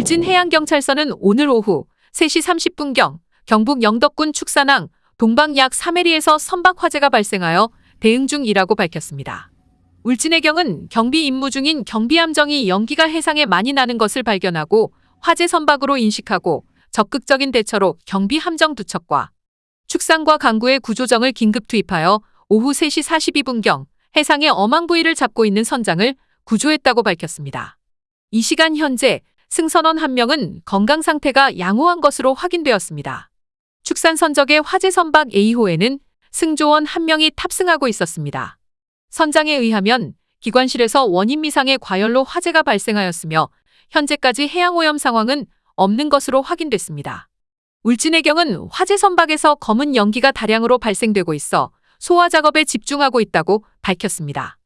울진해양경찰서는 오늘 오후 3시 30분경 경북 영덕군 축산항 동방 약 3해리에서 선박 화재가 발생하여 대응 중이라고 밝혔습니다. 울진해경은 경비 임무 중인 경비함정이 연기가 해상에 많이 나는 것을 발견하고 화재 선박으로 인식하고 적극적인 대처로 경비함정 두 척과 축산과 강구의 구조정을 긴급 투입하여 오후 3시 42분경 해상의 어망 부위를 잡고 있는 선장을 구조했다고 밝혔습니다. 이 시간 현재 승선원 한 명은 건강 상태가 양호한 것으로 확인되었습니다. 축산 선적의 화재 선박 A호에는 승조원 한 명이 탑승하고 있었습니다. 선장에 의하면 기관실에서 원인 미상의 과열로 화재가 발생하였으며 현재까지 해양 오염 상황은 없는 것으로 확인됐습니다. 울진해경은 화재 선박에서 검은 연기가 다량으로 발생되고 있어 소화 작업에 집중하고 있다고 밝혔습니다.